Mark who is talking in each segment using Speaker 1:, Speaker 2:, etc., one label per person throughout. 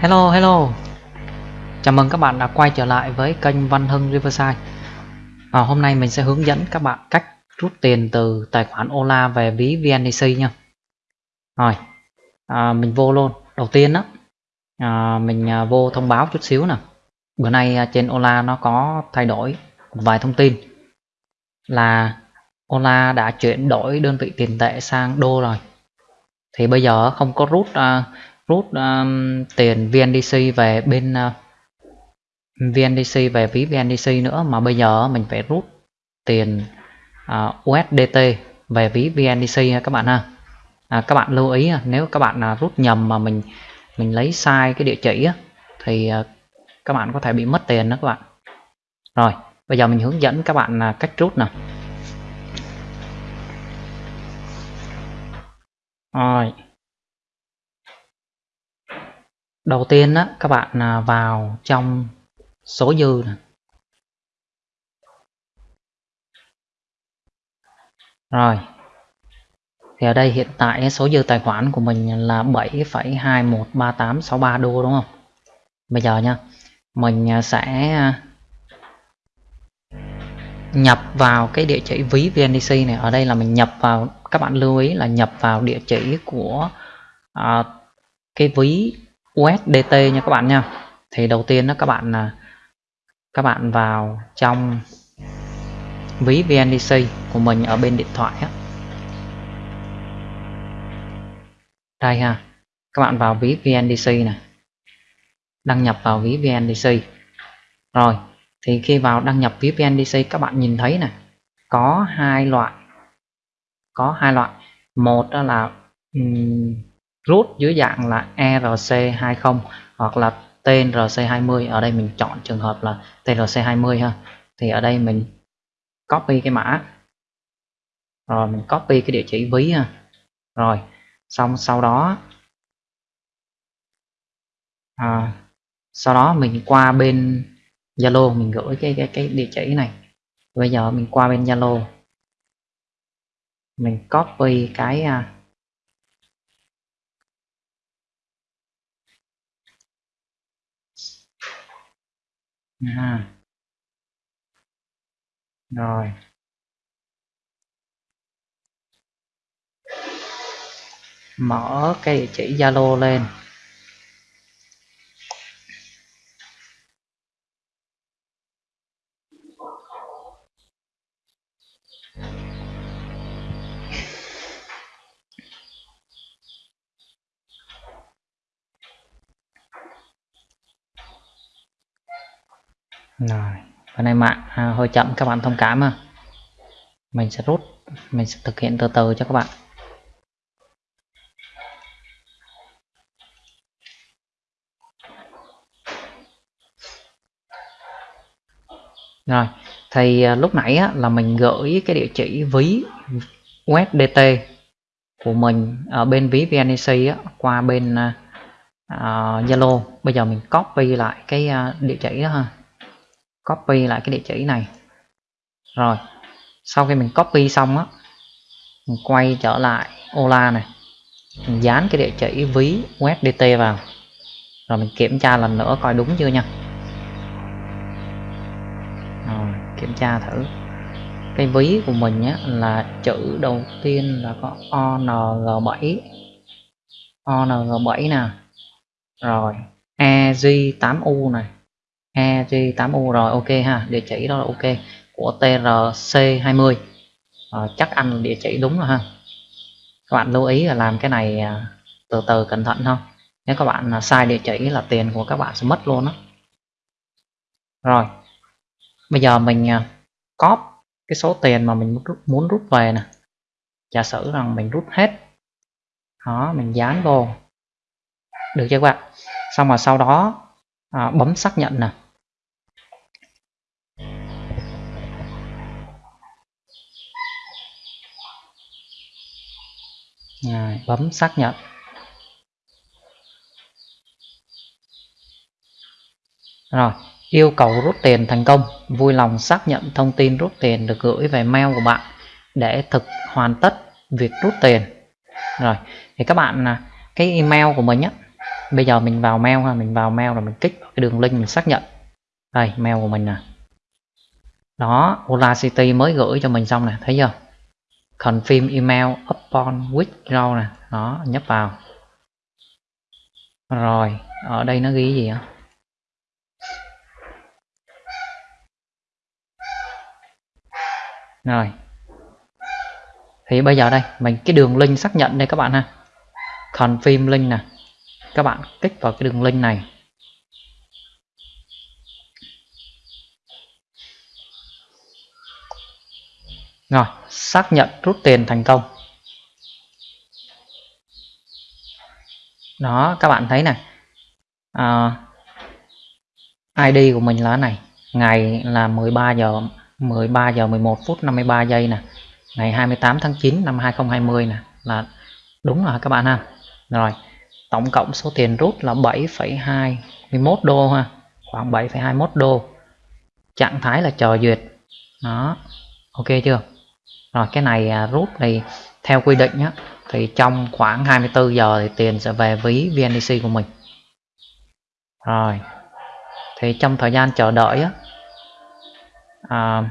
Speaker 1: Hello hello. Chào mừng các bạn đã quay trở lại với kênh Văn Hưng Riverside. À, Hôm nay mình sẽ hướng dẫn các bạn cách rút tiền từ tài khoản Ola về ví VNDC nha. Rồi à, mình vô luôn. Đầu tiên đó à, mình à, vô thông báo chút xíu nè. Bữa nay à, trên Ola nó có thay đổi một vài thông tin. Là Ola đã chuyển đổi đơn vị tiền tệ sang đô rồi. Thì bây giờ không có rút uh, rút um, tiền VNDC về bên uh, VNDC về ví VNDC nữa. Mà bây giờ mình phải rút tiền uh, USDT về ví VNDC ha các bạn ha. À, các bạn lưu ý nếu các bạn uh, rút nhầm mà mình mình lấy sai cái địa chỉ thì uh, các bạn có thể bị mất tiền đó các bạn. Rồi bây giờ mình hướng dẫn các bạn uh, cách rút nè rồi đầu tiên á các bạn à, vào trong số dư này. rồi. Thì ở đây hiện tại số dư tài khoản của mình là 7,213863 đô đúng không? Bây giờ nha mình à, sẽ à, nhập vào cái địa chỉ ví VNDC này. Ở đây là mình nhập vào các bạn lưu ý là nhập vào địa chỉ của uh, cái ví USDT nha các bạn nha. Thì đầu tiên đó các bạn là các bạn vào trong ví VNDC của mình ở bên điện thoại á. Đây ha các bạn vào ví VNDC này đăng nhập vào ví VNDC rồi thì khi vào đăng nhập ví VNDC các bạn nhìn thấy này có hai loại có hai loại. Một đó là um, root dưới dạng là ERC20 hoặc là TRC20 ở đây mình chọn trường hợp là TRC20 ha. Thì ở đây mình copy cái mã. Rồi mình copy cái địa chỉ ví ha. Rồi xong sau đó à, sau đó mình qua bên Zalo mình gửi cái cái cái địa chỉ này. Bây giờ mình qua bên Zalo. Mình copy cái à, à, rồi. Mở cái địa chỉ Zalo lên. Rồi cái này mạng à, hơi chậm các bạn thông cảm à mình sẽ rút mình sẽ thực hiện từ từ cho các bạn. Rồi thì à, lúc nãy á, là mình gửi cái địa chỉ ví USDT của mình ở bên ví VNEC á, qua bên uh, Zalo. Bây giờ mình copy lại cái à, địa chỉ đó ha copy lại cái địa chỉ này. Rồi, sau khi mình copy xong á, mình quay trở lại Ola này, mình dán cái địa chỉ ví USDT vào. Rồi mình kiểm tra lần nữa coi đúng chưa nha. Rồi, kiểm tra thử. Cái ví của mình nhé là chữ đầu tiên là có ONG7 ONG7 nè. Rồi EG8U này. EG8U rồi ok ha địa chỉ đó là ok của TRC20 à, ờ, chắc anh địa chỉ đúng rồi ha. Các bạn lưu ý là làm cái này à, từ từ cẩn thận không nếu các bạn à, sai địa chỉ là tiền của các bạn sẽ mất luôn đó rồi bây giờ mình à, cóp cái số tiền mà mình muốn rút về nè. Giả sử rằng mình rút hết đó mình dán vô. Được chưa các bạn? Xong rồi sau đó à, bấm xác nhận nè. Rồi, bấm xác nhận. Rồi yêu cầu rút tiền thành công. Vui lòng xác nhận thông tin rút tiền được gửi về mail của bạn để thực hoàn tất việc rút tiền. Rồi thì các bạn à, cái email của mình á bây giờ mình vào mail ha mình vào mail rồi mình kích vào cái đường link mình xác nhận. Đây mail của mình nè. Đó Ola City mới gửi cho mình xong nè thấy chưa? Confirm email upon withdraw nè, đó, nhấp vào. Rồi, ở đây nó ghi gì á rồi. Thì bây giờ đây, mình, cái đường link xác nhận đây các bạn ha. Confirm link nè. Các bạn kích vào cái đường link này. Rồi xác nhận rút tiền thành công. Đó các bạn thấy này. À, ID của mình là này. Ngày là 13 giờ 13 giờ 11 phút 53 giây nè. Ngày 28 tháng 9 năm 2020 nè. Là đúng rồi các bạn ha. Rồi tổng cộng số tiền rút là 7,21 đô ha. Khoảng 7,21 đô. Trạng thái là chờ duyệt. Đó ok chưa? Rồi cái này à, rút thì theo quy định nhé thì trong khoảng 24 giờ thì tiền sẽ về ví VNDC của mình. Rồi thì trong thời gian chờ đợi á à,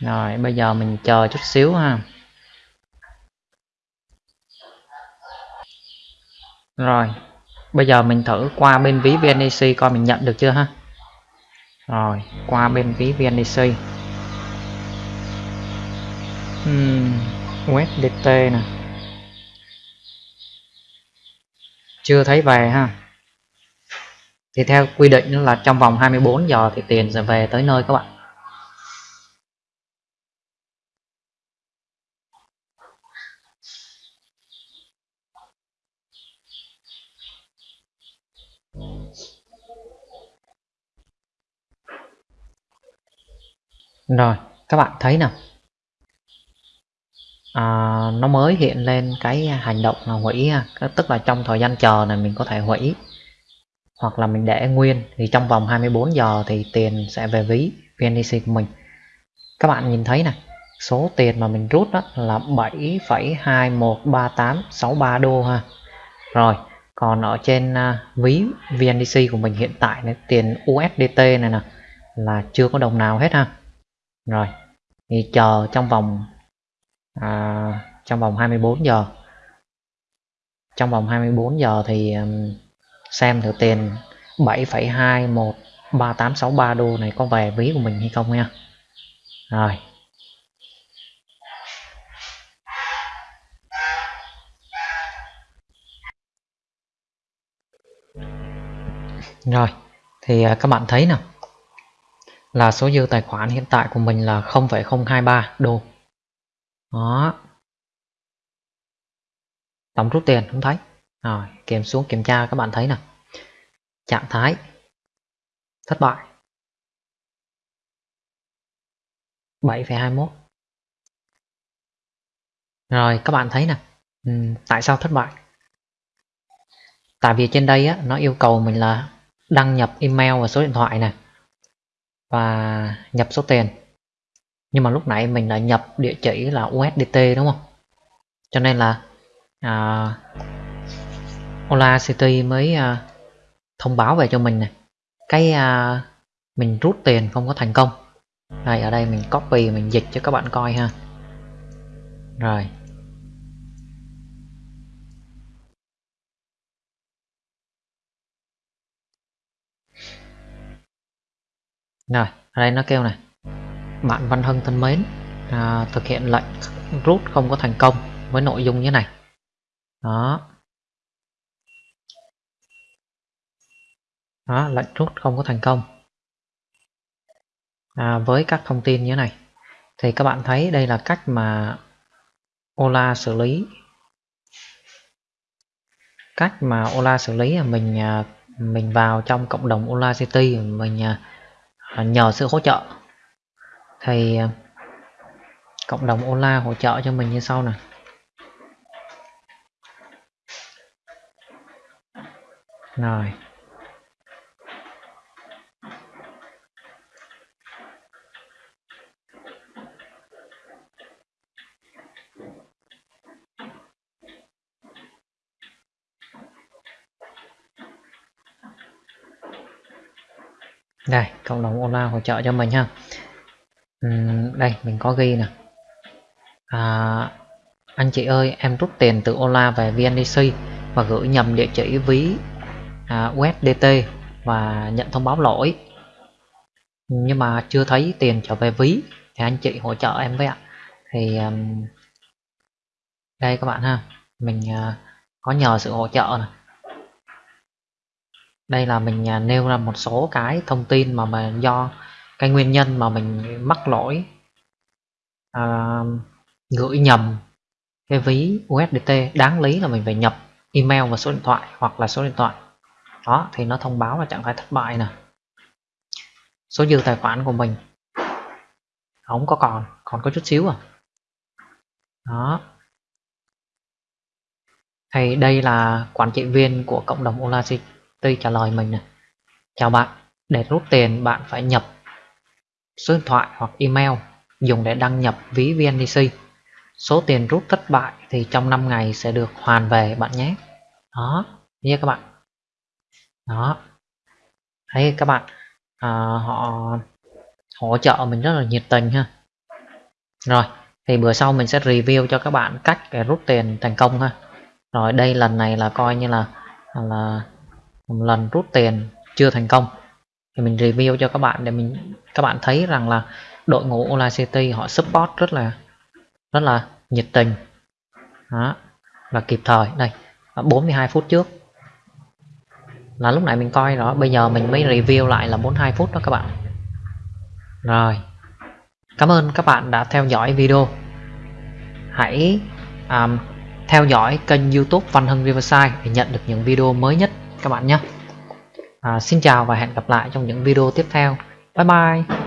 Speaker 1: rồi bây giờ mình chờ chút xíu ha. Rồi bây giờ mình thử qua bên ví VNDC coi mình nhận được chưa ha? Rồi qua bên ví VNDC uhm, USDT nè. Chưa thấy về ha. Thì theo quy định là trong vòng 24 giờ thì tiền sẽ về tới nơi các bạn. Rồi các bạn thấy nào. À, nó mới hiện lên cái hành động là hủy tức là trong thời gian chờ này mình có thể hủy. Hoặc là mình để nguyên. Thì trong vòng 24 giờ thì tiền sẽ về ví VNDC của mình. Các bạn nhìn thấy này số tiền mà mình rút đó là 7,213863 đô ha. Rồi còn ở trên à, ví VNDC của mình hiện tại này, tiền USDT này nè là chưa có đồng nào hết ha rồi thì chờ trong vòng à, trong vòng 24 giờ. Trong vòng 24 giờ thì um, xem thử tiền 7,213863 đô này có về ví của mình hay không nha. Rồi. Rồi thì à, các bạn thấy nào là số dư tài khoản hiện tại của mình là 0,023 đô. Đó. Tổng rút tiền không thấy. Rồi kiểm xuống kiểm tra các bạn thấy nè trạng thái. Thất bại. 7,21 rồi các bạn thấy nè ừ, tại sao thất bại? Tại vì trên đây á, nó yêu cầu mình là đăng nhập email và số điện thoại này và nhập số tiền. Nhưng mà lúc nãy mình đã nhập địa chỉ là USDT đúng không? Cho nên là à, Ola City mới à, thông báo về cho mình này cái à, mình rút tiền không có thành công. Đây ở đây mình copy mình dịch cho các bạn coi ha. Rồi. Rồi ở đây nó kêu này. Bạn Văn hưng thân mến à, thực hiện lệnh rút không có thành công với nội dung như này. Đó. Đó lệnh rút không có thành công. À, với các thông tin như thế này thì các bạn thấy đây là cách mà Ola xử lý. Cách mà Ola xử lý là mình à, mình vào trong cộng đồng Ola City mình à, nhờ sự hỗ trợ. Thì à, cộng đồng Ola hỗ trợ cho mình như sau nè. Rồi. Đây cộng đồng online hỗ trợ cho mình ha. Uhm, đây mình có ghi nè. À, anh chị ơi em rút tiền từ Ola về VNDC và gửi nhầm địa chỉ ví à, USDT và nhận thông báo lỗi. Nhưng mà chưa thấy tiền trở về ví thì anh chị hỗ trợ em với ạ. Thì um, đây các bạn ha. Mình uh, có nhờ sự hỗ trợ này đây là mình à, nêu ra một số cái thông tin mà mà do cái nguyên nhân mà mình mắc lỗi à, gửi nhầm cái ví USDT đáng lý là mình phải nhập email và số điện thoại hoặc là số điện thoại. Đó thì nó thông báo là trạng thái thất bại nè. Số dư tài khoản của mình. Không có còn còn có chút xíu à. Đó. Thì đây là quản trị viên của cộng đồng tôi trả lời mình này chào bạn để rút tiền bạn phải nhập số điện thoại hoặc email dùng để đăng nhập ví VNDC số tiền rút thất bại thì trong 5 ngày sẽ được hoàn về bạn nhé. Đó nha các bạn? Đó. Thấy các bạn à, họ hỗ trợ mình rất là nhiệt tình ha. Rồi thì bữa sau mình sẽ review cho các bạn cách để rút tiền thành công ha. Rồi đây lần này là coi như là là một lần rút tiền chưa thành công. Thì mình review cho các bạn để mình các bạn thấy rằng là đội ngũ Online City họ support rất là rất là nhiệt tình. Đó và kịp thời. Đây 42 phút trước. Là lúc này mình coi đó bây giờ mình mới review lại là 42 phút đó các bạn. Rồi cảm ơn các bạn đã theo dõi video. Hãy um, theo dõi kênh youtube Văn Hưng Riverside để nhận được những video mới nhất các bạn nhé. À, Xin chào và hẹn gặp lại trong những video tiếp theo. Bye bye.